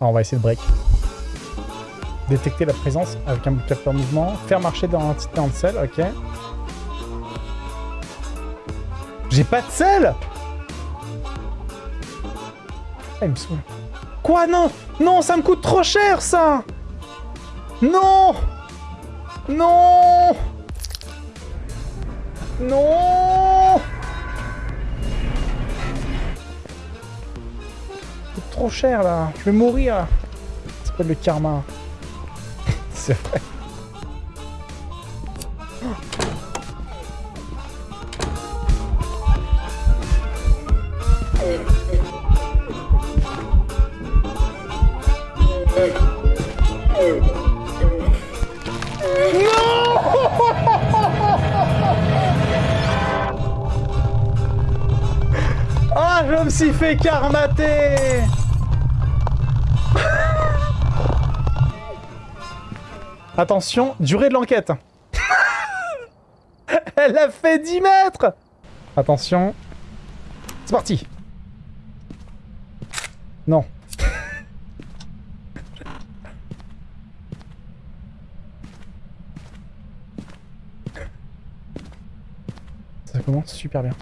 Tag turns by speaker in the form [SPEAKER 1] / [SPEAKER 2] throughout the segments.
[SPEAKER 1] Ah, on va essayer de break. Détecter la présence avec un capteur mouvement. Faire marcher dans l'entité en sel, ok. J'ai pas de sel Ah, il me. Quoi Non Non, ça me coûte trop cher, ça Non Non Non C'est trop cher, là. Je vais mourir. Ça s'appelle le karma. C'est vrai. je me suis fait karmater Attention, durée de l'enquête. Elle a fait 10 mètres Attention. C'est parti. Non. Ça commence super bien.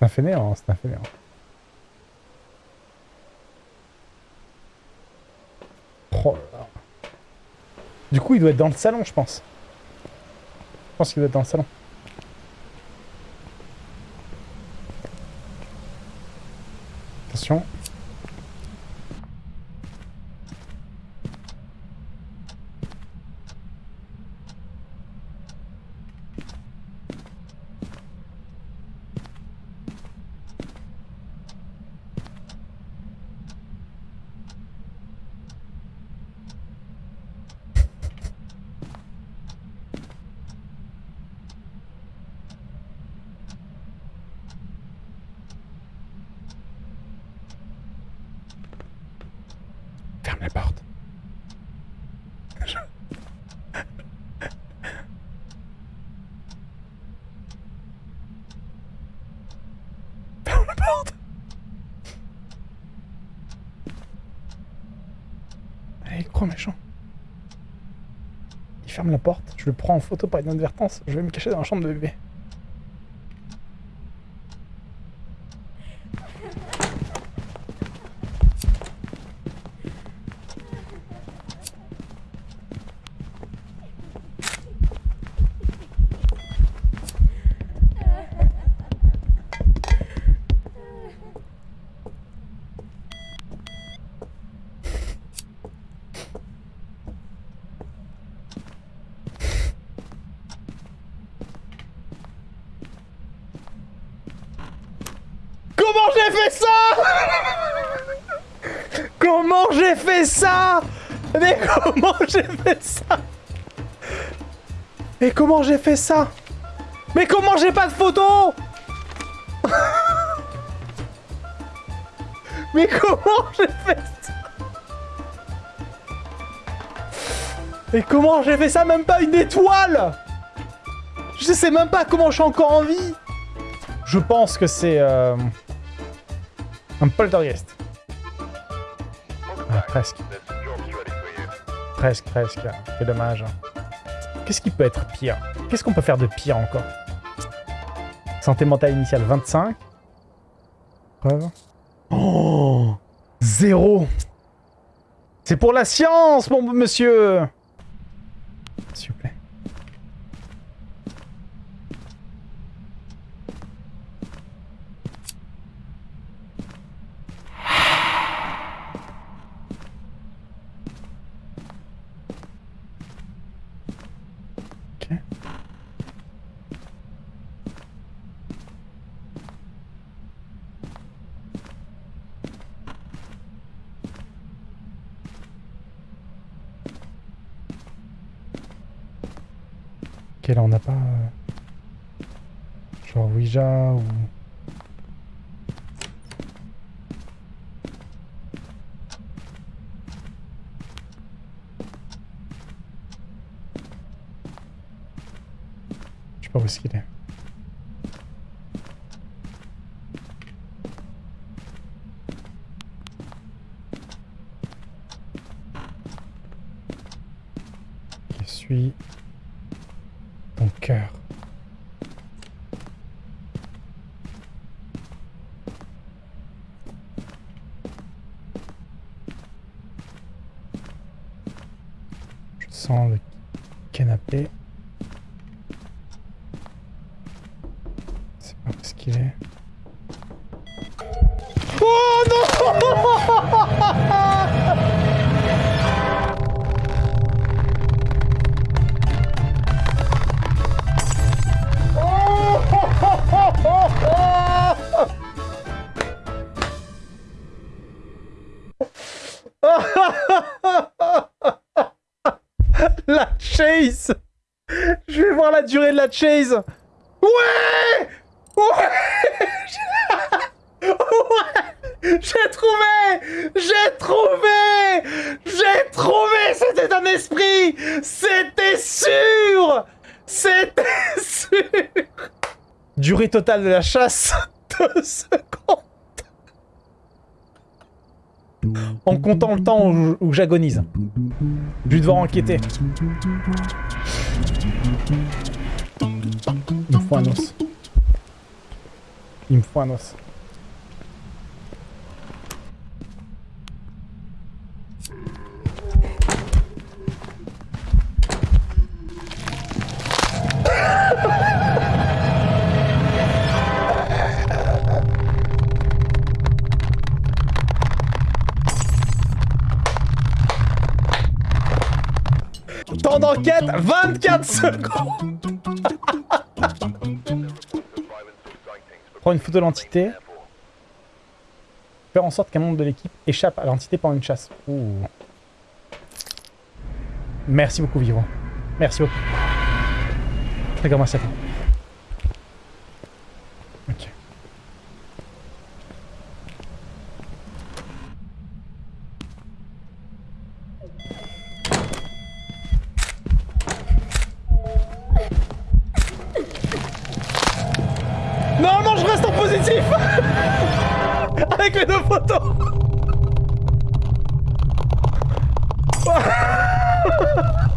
[SPEAKER 1] C'est un fainéant, c'est un fainéant. Oh. Du coup, il doit être dans le salon, je pense. Je pense qu'il doit être dans le salon. Attention. Ferme la porte. Ferme la porte. Allez, gros méchant. Il ferme la porte, je le prends en photo par inadvertance, je vais me cacher dans la chambre de bébé. Comment j'ai fait ça Comment j'ai fait ça? Mais comment j'ai fait ça? Mais comment j'ai fait ça? Mais comment j'ai pas de photo? Mais comment j'ai fait ça? Mais comment j'ai fait ça? Même pas une étoile! Je sais même pas comment je suis encore en vie! Je pense que c'est... euh, un poltergeist. Presque. Presque, presque. C'est dommage. Qu'est-ce qui peut être pire? Qu'est-ce qu'on peut faire de pire encore? Santé mentale initiale 25. Preuve? Oh Zéro C'est pour la science, mon monsieur Ok. Ok, là on n'a pas... euh, Genre Ouija ou... sais pas où est-ce qu'il est. Qui suit ton cœur. Je sens le canapé. Oh La chase. Je vais voir la durée de la chase. Ouais Ouais J'ai trouvé J'ai trouvé J'ai trouvé C'était un esprit C'était sûr C'était sûr Durée totale de la chasse 2 secondes En comptant le temps où, j'agonise. Je vais devoir enquêter. Il os. Il me faut un os. Temps d'enquête 24 secondes Une photo de l'entité. Faire en sorte qu'un membre de l'équipe échappe à l'entité pendant une chasse. Ouh. Merci beaucoup, Vivant. Merci beaucoup. Très grand merci. Ok. Normalement, je reste en positif Avec les deux photos En théorie, ça-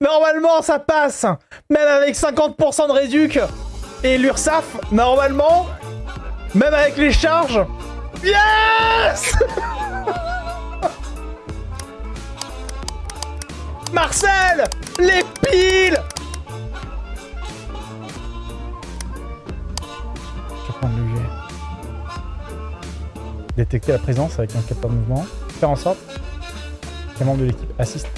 [SPEAKER 1] Normalement, ça passe. Même avec 50% de réduc et l'URSAF, normalement, même avec les charges... Yes! Marcel Les piles Le jet. Détecter la présence avec un capteur mouvement. Faire en sorte qu'un membre de l'équipe assiste.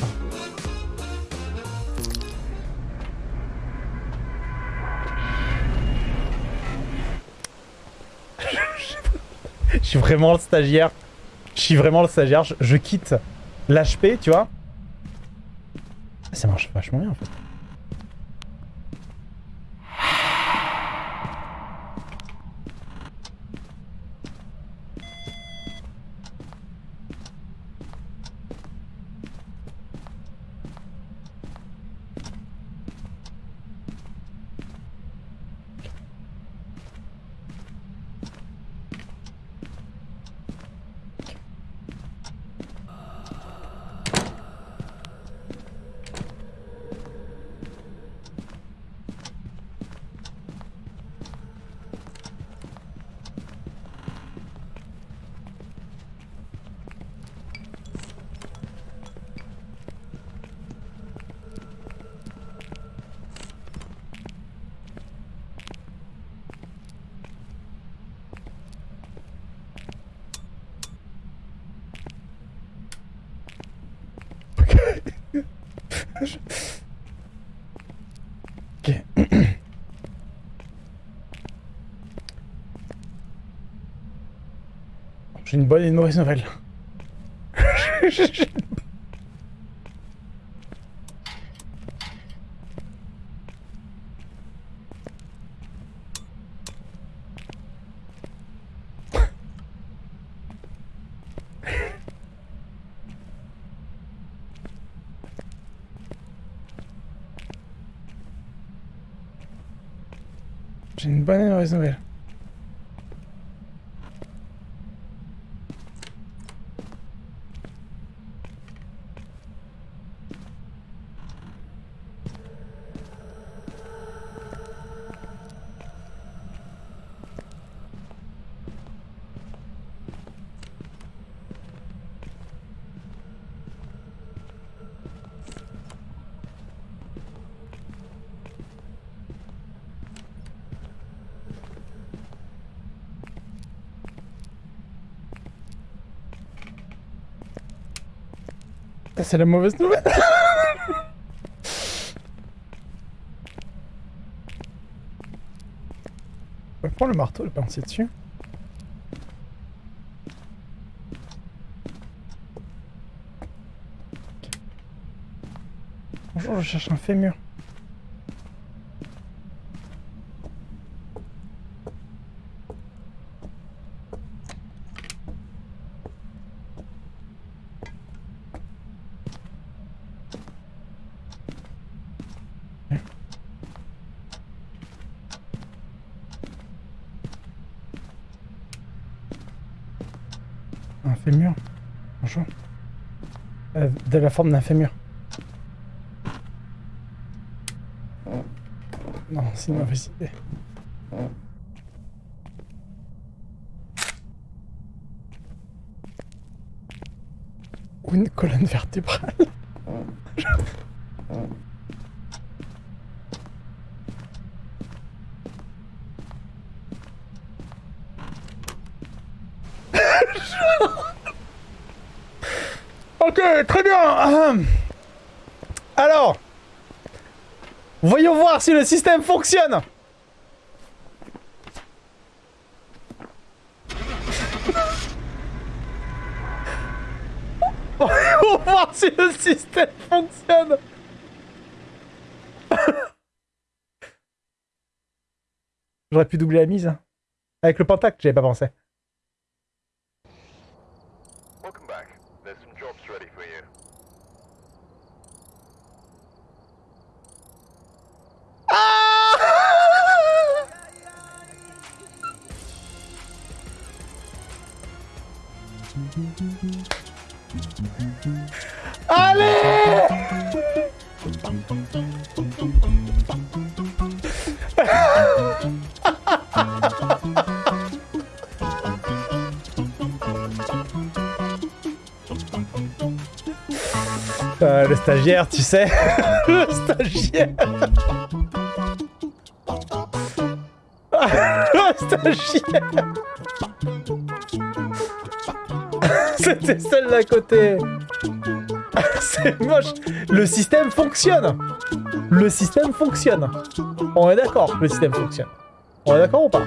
[SPEAKER 1] Je suis vraiment le stagiaire. Je suis vraiment le stagiaire. Je, quitte l'HP, tu vois. Ça marche vachement bien en fait. Ok. J'ai une bonne et une mauvaise nouvelle. J'ai une bonne nouvelle. C'est la mauvaise nouvelle. On va prendre le marteau, le pincer dessus. Bonjour, je cherche un fémur. Fémur. Bonjour. Euh, de la forme d'un fémur. Non, c'est une mauvaise idée. Ou une colonne vertébrale. Ok, très bien. Alors, voyons voir si le système fonctionne. Voyons voir si le système fonctionne. J'aurais pu doubler la mise. Avec le pentacle, j'avais pas pensé. Allez Euh, le stagiaire, tu sais. le stagiaire. le stagiaire. C'était celle d'à côté. C'est moche. Le système fonctionne. Le système fonctionne. On est d'accord, le système fonctionne. On est d'accord ou pas?